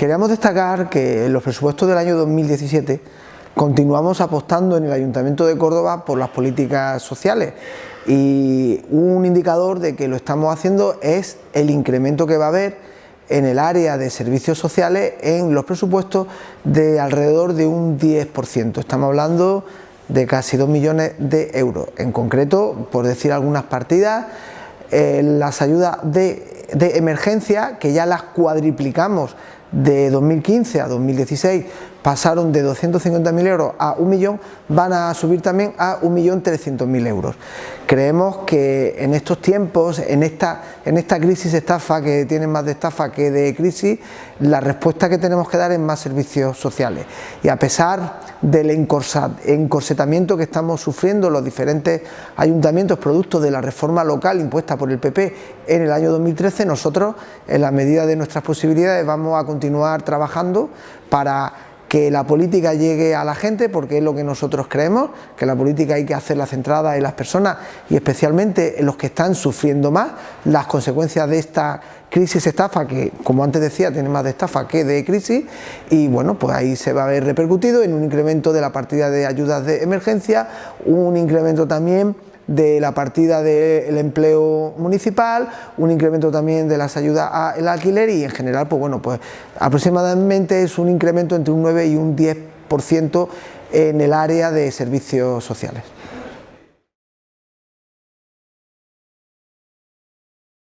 Queríamos destacar que en los presupuestos del año 2017 continuamos apostando en el Ayuntamiento de Córdoba por las políticas sociales y un indicador de que lo estamos haciendo es el incremento que va a haber en el área de servicios sociales en los presupuestos de alrededor de un 10%. Estamos hablando de casi 2 millones de euros. En concreto, por decir algunas partidas, eh, las ayudas de, de emergencia, que ya las cuadriplicamos de 2015 a 2016 pasaron de 250.000 euros a un millón, van a subir también a 1.300.000 euros. Creemos que en estos tiempos, en esta, en esta crisis estafa, que tiene más de estafa que de crisis, la respuesta que tenemos que dar es más servicios sociales. Y a pesar del encorsetamiento que estamos sufriendo los diferentes ayuntamientos producto de la reforma local impuesta por el PP en el año 2013, nosotros, en la medida de nuestras posibilidades, vamos a continuar trabajando para que la política llegue a la gente, porque es lo que nosotros creemos, que la política hay que hacerla centrada en las personas y especialmente en los que están sufriendo más. Las consecuencias de esta crisis estafa, que como antes decía tiene más de estafa que de crisis, y bueno, pues ahí se va a ver repercutido en un incremento de la partida de ayudas de emergencia, un incremento también de la partida del empleo municipal, un incremento también de las ayudas al alquiler y en general, pues bueno, pues aproximadamente es un incremento entre un 9 y un 10% en el área de servicios sociales.